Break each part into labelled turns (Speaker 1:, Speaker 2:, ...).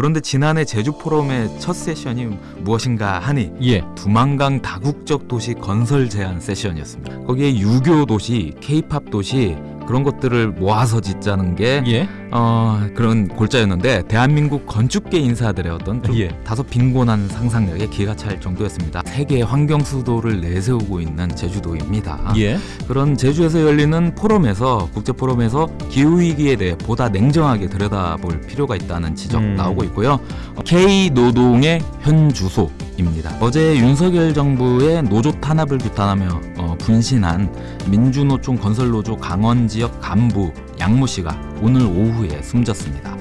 Speaker 1: 그런데 지난해 제주 포럼의 첫 세션이 무엇인가 하니
Speaker 2: 예.
Speaker 1: 두만강 다국적 도시 건설 제안 세션이었습니다. 거기에 유교 도시, 케이팝 도시 그런 것들을 모아서 짓자는 게
Speaker 2: 예.
Speaker 1: 어, 그런 골자였는데 대한민국 건축계 인사들의 어떤 좀
Speaker 2: 예.
Speaker 1: 다소 빈곤한 상상력에 기가 찰 정도였습니다. 세계 환경 수도를 내세우고 있는 제주도입니다.
Speaker 2: 예.
Speaker 1: 그런 제주에서 열리는 포럼에서 국제 포럼에서 기후 위기에 대해 보다 냉정하게 들여다볼 필요가 있다는 지적
Speaker 2: 음.
Speaker 1: 나오고 있고요. K 노동의 현 주소 입니다. 어제 윤석열 정부의 노조 탄압을 규탄하며 어, 분신한 민주노총 건설노조 강원 지역 간부 양모 씨가 오늘 오후에 숨졌습니다.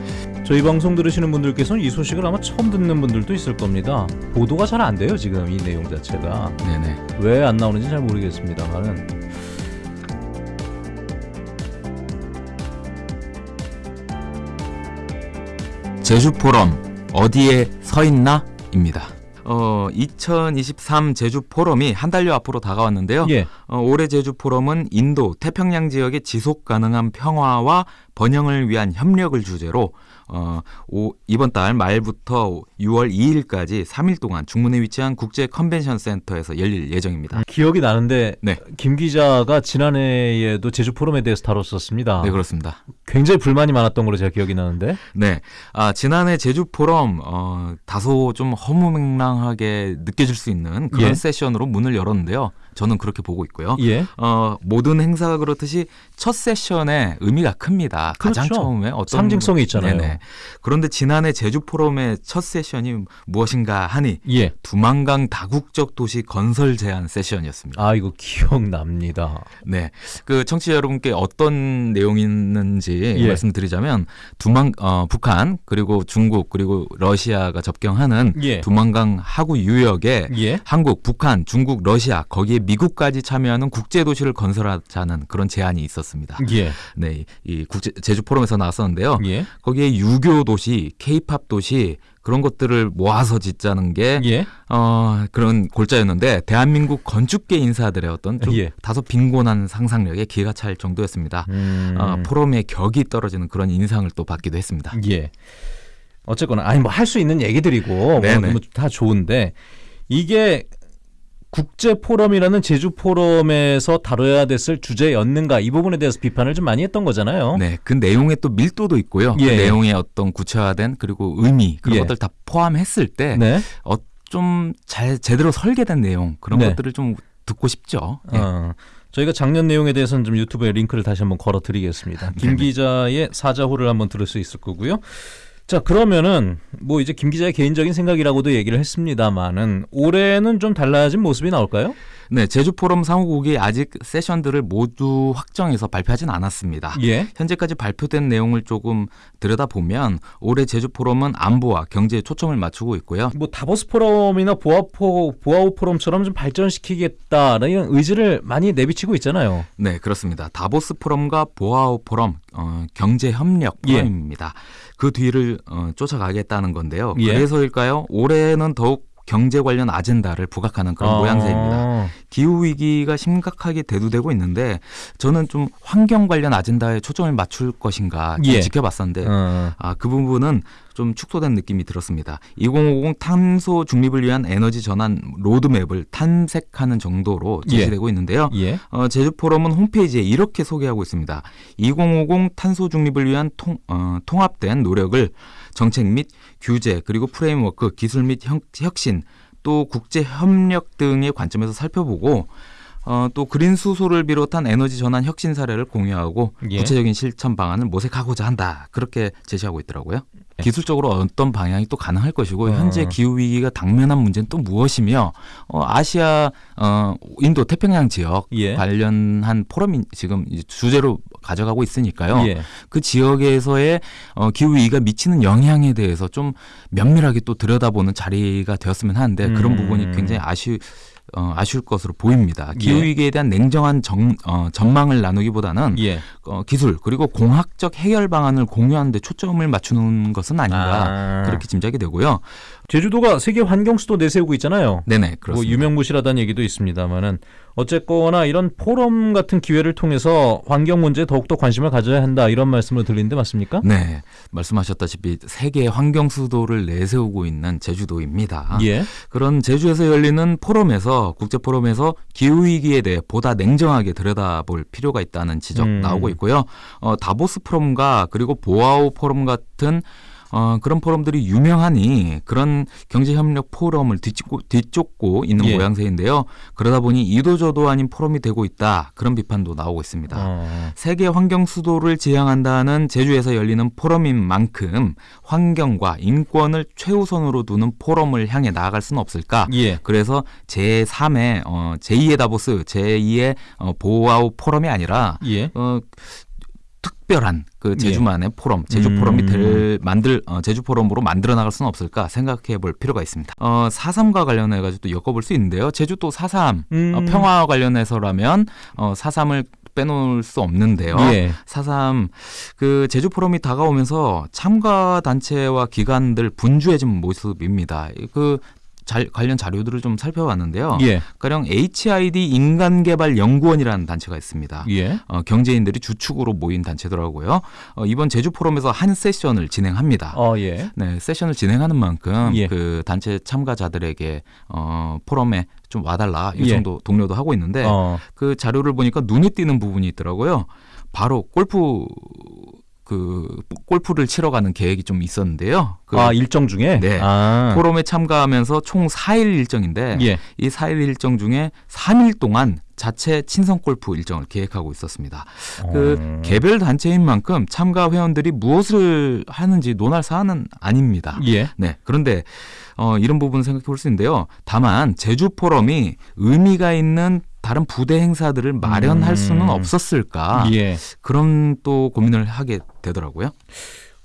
Speaker 2: 저희 방송 들으시는 분들께서는 이 소식을 아마 처음 듣는 분들도 있을 겁니다. 보도가 잘 안 돼요 지금 이 내용 자체가
Speaker 1: 네네.
Speaker 2: 왜 안 나오는지 잘 모르겠습니다만은
Speaker 1: 제주 포럼 어디에 서 있나 입니다. 어, 2023 제주 포럼이 한 달여 앞으로 다가왔는데요.
Speaker 2: 예.
Speaker 1: 어, 올해 제주 포럼은 인도 태평양 지역의 지속 가능한 평화와 번영을 위한 협력을 주제로 어, 오, 이번 달 말부터 6월 2일까지 3일 동안 중문에 위치한 국제 컨벤션 센터에서 열릴 예정입니다.
Speaker 2: 기억이 나는데
Speaker 1: 네.
Speaker 2: 김 기자가 지난해에도 제주 포럼에 대해서 다뤘었습니다.
Speaker 1: 네, 그렇습니다.
Speaker 2: 굉장히 불만이 많았던 걸로 제가 기억이 나는데
Speaker 1: 네. 아, 지난해 제주 포럼 어, 다소 좀 허무맹랑하게 느껴질 수 있는 그런
Speaker 2: 예.
Speaker 1: 세션으로 문을 열었는데요. 저는 그렇게 보고 있고요.
Speaker 2: 예.
Speaker 1: 어, 모든 행사가 그렇듯이 첫 세션의 의미가 큽니다. 가장
Speaker 2: 그렇죠.
Speaker 1: 처음에 어떤
Speaker 2: 상징성이 있잖아요.
Speaker 1: 네네. 그런데 지난해 제주 포럼의 첫 세션이 무엇인가 하니
Speaker 2: 예.
Speaker 1: 두만강 다국적 도시 건설 제안 세션이었습니다.
Speaker 2: 아 이거 기억납니다.
Speaker 1: 네. 그 청취자 여러분께 어떤 내용이 있는지
Speaker 2: 예.
Speaker 1: 말씀드리자면 두만 어, 북한 그리고 중국 그리고 러시아가 접경하는
Speaker 2: 예.
Speaker 1: 두만강 하구 유역에
Speaker 2: 예.
Speaker 1: 한국, 북한, 중국, 러시아 거기에 미국까지 참여하는 국제 도시를 건설하자는 그런 제안이 있었습니다.
Speaker 2: 예.
Speaker 1: 네, 이 국제 제주 포럼에서 나왔었는데요.
Speaker 2: 예.
Speaker 1: 거기에 유교 도시, 케이팝 도시 그런 것들을 모아서 짓자는 게
Speaker 2: 예.
Speaker 1: 어, 그런 골자였는데 대한민국 건축계 인사들의 어떤 좀
Speaker 2: 예.
Speaker 1: 다소 빈곤한 상상력에 기가 찰 정도였습니다.
Speaker 2: 음.
Speaker 1: 어, 포럼의 격이 떨어지는 그런 인상을 또 받기도 했습니다.
Speaker 2: 예. 어쨌거나 아니 뭐 할 수 있는 얘기들이고
Speaker 1: 네네.
Speaker 2: 뭐다 좋은데 이게 국제 포럼이라는 제주 포럼에서 다뤄야 됐을 주제였는가 이 부분에 대해서 비판을 좀 많이 했던 거잖아요.
Speaker 1: 네, 그 내용에 또 밀도도 있고요.
Speaker 2: 예.
Speaker 1: 그 내용의 어떤 구체화된 그리고 의미 그런
Speaker 2: 예.
Speaker 1: 것들 다 포함했을 때
Speaker 2: 네.
Speaker 1: 어, 좀 잘 제대로 설계된 내용 그런
Speaker 2: 네.
Speaker 1: 것들을 좀 듣고 싶죠. 예.
Speaker 2: 어, 저희가 작년 내용에 대해서는 좀 유튜브에 링크를 다시 한번 걸어 드리겠습니다. 김. 기자의 사자호를 한번 들을 수 있을 거고요. 자, 그러면은 뭐 이제 김 기자의 개인적인 생각이라고도 얘기를 했습니다만은 올해는 좀 달라진 모습이 나올까요?
Speaker 1: 네, 제주 포럼 상호국이 아직 세션들을 모두 확정해서 발표하진 않았습니다.
Speaker 2: 예.
Speaker 1: 현재까지 발표된 내용을 조금 들여다보면 올해 제주 포럼은 안보와 경제에 초점을 맞추고 있고요.
Speaker 2: 뭐 다보스 포럼이나 보아포 보아오 포럼처럼 좀 발전시키겠다라는 의지를 많이 내비치고 있잖아요.
Speaker 1: 네, 그렇습니다. 다보스 포럼과 보아오 포럼 어, 경제 협력
Speaker 2: 예.
Speaker 1: 포럼입니다. 그 뒤를 어, 쫓아가겠다는 건데요.
Speaker 2: 예.
Speaker 1: 그래서일까요? 올해는 더욱 경제 관련 아젠다를 부각하는 그런
Speaker 2: 아.
Speaker 1: 모양새입니다. 기후 위기가 심각하게 대두되고 있는데 저는 좀 환경 관련 아젠다에 초점을 맞출 것인가 좀
Speaker 2: 예.
Speaker 1: 지켜봤었는데
Speaker 2: 어.
Speaker 1: 아, 그 부분은 좀 축소된 느낌이 들었습니다. 2050 탄소 중립을 위한 에너지 전환 로드맵을 탐색하는 정도로
Speaker 2: 예.
Speaker 1: 제시되고 있는데요.
Speaker 2: 예.
Speaker 1: 어, 제주 포럼은 홈페이지에 이렇게 소개하고 있습니다. 2050 탄소 중립을 위한 통, 어, 통합된 노력을 정책 및 규제 그리고 프레임워크 기술 및 혁, 혁신 또 국제 협력 등의 관점에서 살펴보고 어, 또 그린 수소를 비롯한 에너지 전환 혁신 사례를 공유하고
Speaker 2: 예.
Speaker 1: 구체적인 실천 방안을 모색하고자 한다. 그렇게 제시하고 있더라고요. 기술적으로 어떤 방향이 또 가능할 것이고
Speaker 2: 어.
Speaker 1: 현재 기후 위기가 당면한 문제는 또 무엇이며 어, 아시아 어, 인도 태평양 지역
Speaker 2: 예.
Speaker 1: 관련한 포럼이 지금 주제로 가져가고 있으니까요.
Speaker 2: 예.
Speaker 1: 그 지역에서의 어, 기후 위기가 미치는 영향에 대해서 좀 면밀하게 또 들여다보는 자리가 되었으면 하는데 그런
Speaker 2: 음.
Speaker 1: 부분이 굉장히 아쉬 어, 아쉬울 것으로 보입니다. 기후
Speaker 2: 예.
Speaker 1: 위기에 대한 냉정한 정, 어, 전망을 나누기보다는
Speaker 2: 예.
Speaker 1: 어, 기술 그리고 공학적 해결 방안을 공유하는 데 초점을 맞추는 것은 아닌가
Speaker 2: 아.
Speaker 1: 그렇게 짐작이 되고요.
Speaker 2: 제주도가 세계 환경 수도 내세우고 있잖아요.
Speaker 1: 네네
Speaker 2: 뭐
Speaker 1: 그렇습니다.
Speaker 2: 유명무실하다는 얘기도 있습니다만은 어쨌거나 이런 포럼 같은 기회를 통해서 환경 문제에 더욱더 관심을 가져야 한다 이런 말씀을 드리는데 맞습니까?
Speaker 1: 네 말씀하셨다시피 세계 환경 수도를 내세우고 있는 제주도입니다.
Speaker 2: 예.
Speaker 1: 그런 제주에서 열리는 포럼에서 국제 포럼에서 기후 위기에 대해 보다 냉정하게 들여다볼 필요가 있다는 지적
Speaker 2: 음.
Speaker 1: 나오고 있고요. 어, 다보스 포럼과 그리고 보아우 포럼 같은 어, 그런 포럼들이 유명하니 그런 경제협력 포럼을 뒤쫓고, 뒤쫓고 있는
Speaker 2: 예.
Speaker 1: 모양새인데요. 그러다 보니 이도저도 아닌 포럼이 되고 있다. 그런 비판도 나오고 있습니다.
Speaker 2: 어.
Speaker 1: 세계 환경 수도를 지향한다는 제주에서 열리는 포럼인 만큼 환경과 인권을 최우선으로 두는 포럼을 향해 나아갈 수는 없을까?
Speaker 2: 예.
Speaker 1: 그래서 제3의 어, 제2의 다보스, 제2의 어, 보아우 포럼이 아니라
Speaker 2: 예.
Speaker 1: 어, 특별한 그 제주만의 포럼, 제주
Speaker 2: 음.
Speaker 1: 포럼이 될 만들 어, 제주 포럼으로 만들어 나갈 수는 없을까 생각해 볼 필요가 있습니다. 어, 4.3과 관련해 가지고 또 엮어볼 수 있는데요. 제주 또 4.3
Speaker 2: 음.
Speaker 1: 어, 평화 관련해서라면 어, 4.3을 빼놓을 수 없는데요.
Speaker 2: 예.
Speaker 1: 4.3그 제주 포럼이 다가오면서 참가 단체와 기관들 분주해진 모습입니다. 그 자- 관련 자료들을 좀 살펴봤는데요.
Speaker 2: 예.
Speaker 1: 가령 HID 인간개발연구원이라는 단체가 있습니다.
Speaker 2: 예.
Speaker 1: 어, 경제인들이 주축으로 모인 단체더라고요. 어, 이번 제주 포럼에서 한 세션을 진행합니다.
Speaker 2: 어, 예.
Speaker 1: 네, 세션을 진행하는 만큼
Speaker 2: 예.
Speaker 1: 그 단체 참가자들에게 어, 포럼에 좀 와달라
Speaker 2: 예.
Speaker 1: 요청도 동료도 하고 있는데
Speaker 2: 어.
Speaker 1: 그 자료를 보니까 눈에 띄는 부분이 있더라고요. 바로 골프 그 골프를 치러 가는 계획이 좀 있었는데요. 그
Speaker 2: 아, 일정 중에
Speaker 1: 네.
Speaker 2: 아.
Speaker 1: 포럼에 참가하면서 총 4일 일정인데
Speaker 2: 예.
Speaker 1: 이 4일 일정 중에 3일 동안 자체 친선 골프 일정을 계획하고 있었습니다. 그
Speaker 2: 어.
Speaker 1: 개별 단체인 만큼 참가 회원들이 무엇을 하는지 논할 사안은 아닙니다.
Speaker 2: 예.
Speaker 1: 네. 그런데 어, 이런 부분 생각해 볼 수 있는데요. 다만 제주 포럼이 의미가 있는 다른 부대 행사들을 마련할
Speaker 2: 음.
Speaker 1: 수는 없었을까?
Speaker 2: 예.
Speaker 1: 그런 또 고민을 하게 되더라고요.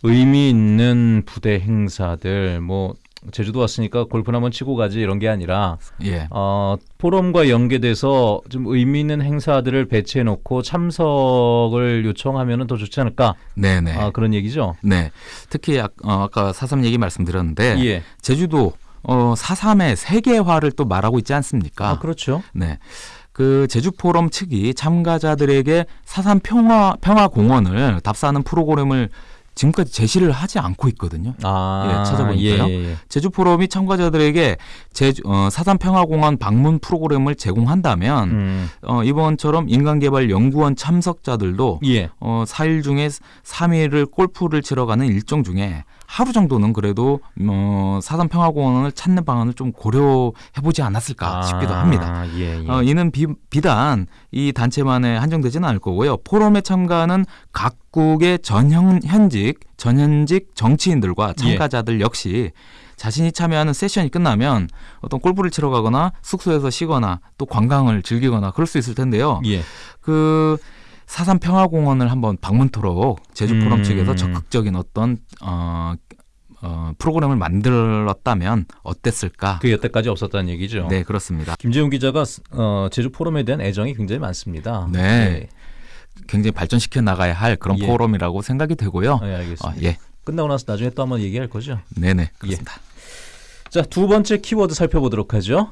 Speaker 2: 의미 있는 부대 행사들 뭐 제주도 왔으니까 골프나 한번 치고 가지 이런 게 아니라
Speaker 1: 예.
Speaker 2: 어, 포럼과 연계돼서 좀 의미 있는 행사들을 배치해 놓고 참석을 요청하면 더 좋지 않을까?
Speaker 1: 네네.
Speaker 2: 아, 그런 얘기죠.
Speaker 1: 네. 특히 아, 어, 아까 사삼 얘기 말씀드렸는데
Speaker 2: 예.
Speaker 1: 제주도 어, 사삼의 세계화를 또 말하고 있지 않습니까?
Speaker 2: 아, 그렇죠.
Speaker 1: 네. 그 제주 포럼 측이 참가자들에게 사삼 평화 평화 공원을 답사하는 프로그램을 지금까지 제시를 하지 않고 있거든요.
Speaker 2: 아,
Speaker 1: 예, 찾아보니까요.
Speaker 2: 예, 예, 예.
Speaker 1: 제주 포럼이 참가자들에게 제주 어, 사삼 평화공원 방문 프로그램을 제공한다면
Speaker 2: 음,
Speaker 1: 어, 이번처럼 인간개발연구원 참석자들도
Speaker 2: 예.
Speaker 1: 어, 4일 중에 3일을 골프를 치러 가는 일정 중에 하루 정도는 그래도 어, 사삼 평화공원을 찾는 방안을 좀 고려해보지 않았을까 싶기도 합니다.
Speaker 2: 아, 예, 예.
Speaker 1: 어, 이는 비, 비단 이 단체만에 한정되지는 않을 거고요. 포럼에 참가하는 각국의 전현, 현직, 전현직 정치인들과
Speaker 2: 예.
Speaker 1: 참가자들 역시 자신이 참여하는 세션이 끝나면 어떤 골프를 치러 가거나 숙소에서 쉬거나 또 관광을 즐기거나 그럴 수 있을 텐데요.
Speaker 2: 예.
Speaker 1: 그 사삼 평화공원을 한번 방문토록 제주 포럼
Speaker 2: 음.
Speaker 1: 측에서 적극적인 어떤 어, 어, 프로그램을 만들었다면 어땠을까?
Speaker 2: 그 여태까지 없었다는 얘기죠.
Speaker 1: 네, 그렇습니다.
Speaker 2: 김재훈 기자가 어, 제주 포럼에 대한 애정이 굉장히 많습니다.
Speaker 1: 네. 굉장히 발전시켜 나가야 할 그런
Speaker 2: 예.
Speaker 1: 포럼이라고 생각이 되고요.
Speaker 2: 네,
Speaker 1: 어,
Speaker 2: 알겠습니다.
Speaker 1: 예,
Speaker 2: 끝나고 나서 나중에 또 한번 얘기할 거죠.
Speaker 1: 네네 그렇습니다.
Speaker 2: 자, 두 번째 키워드 살펴보도록 하죠.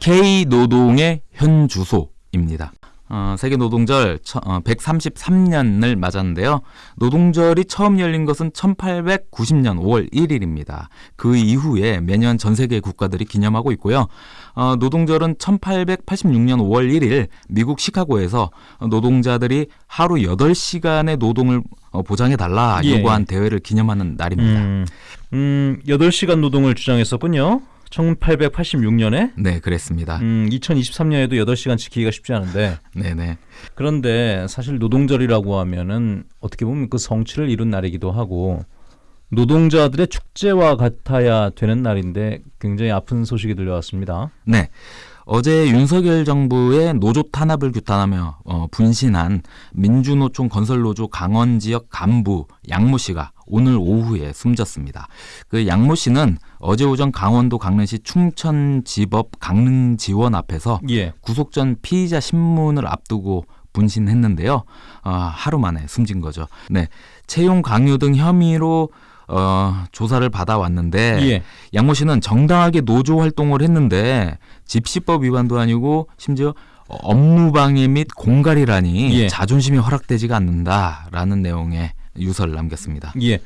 Speaker 1: K 노동의 현 주소입니다. 어, 세계 노동절 133년을 맞았는데요. 노동절이 처음 열린 것은 1890년 5월 1일입니다. 그 이후에 매년 전 세계 국가들이 기념하고 있고요. 어, 노동절은 1886년 5월 1일 미국 시카고에서 노동자들이 하루 8시간의 노동을 어, 보장해달라
Speaker 2: 예.
Speaker 1: 요구한 대회를 기념하는 날입니다.
Speaker 2: 음, 음, 8시간 노동을 주장했었군요. 1886년에
Speaker 1: 네, 그랬습니다.
Speaker 2: 음, 2023년에도 8시간 지키기가 쉽지 않은데
Speaker 1: 네네.
Speaker 2: 그런데 사실 노동절이라고 하면은 어떻게 보면 그 성취를 이룬 날이기도 하고 노동자들의 축제와 같아야 되는 날인데 굉장히 아픈 소식이 들려왔습니다.
Speaker 1: 네. 어제 윤석열 정부의 노조 탄압을 규탄하며 어, 분신한 민주노총 건설노조 강원 지역 간부 양모 씨가 오늘 오후에 숨졌습니다. 그 양모 씨는 어제 오전 강원도 강릉시 충천지법 강릉지원 앞에서
Speaker 2: 예.
Speaker 1: 구속 전 피의자 신문을 앞두고 분신했는데요. 아, 하루 만에 숨진 거죠. 네. 채용 강요 등 혐의로 어, 조사를 받아왔는데
Speaker 2: 예.
Speaker 1: 양모 씨는 정당하게 노조 활동을 했는데 집시법 위반도 아니고 심지어 업무 방해 및 공갈이라니
Speaker 2: 예.
Speaker 1: 자존심이 허락되지가 않는다라는 내용의 유서를 남겼습니다.
Speaker 2: 예.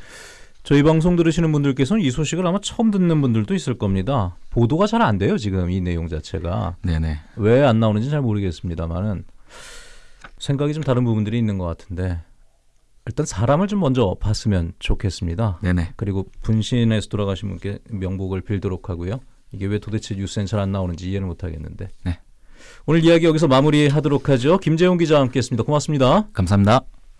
Speaker 2: 저희 방송 들으시는 분들께서는 이 소식을 아마 처음 듣는 분들도 있을 겁니다. 보도가 잘 안 돼요, 지금 이 내용 자체가.
Speaker 1: 네네.
Speaker 2: 왜 안 나오는지 잘 모르겠습니다만은 생각이 좀 다른 부분들이 있는 것 같은데 일단 사람을 좀 먼저 봤으면 좋겠습니다.
Speaker 1: 네네.
Speaker 2: 그리고 분신에서 돌아가신 분께 명복을 빌도록 하고요. 이게 왜 도대체 뉴스엔 잘 안 나오는지 이해를 못 하겠는데.
Speaker 1: 네.
Speaker 2: 오늘 이야기 여기서 마무리하도록 하죠. 김재용 기자와 함께했습니다. 고맙습니다.
Speaker 1: 감사합니다.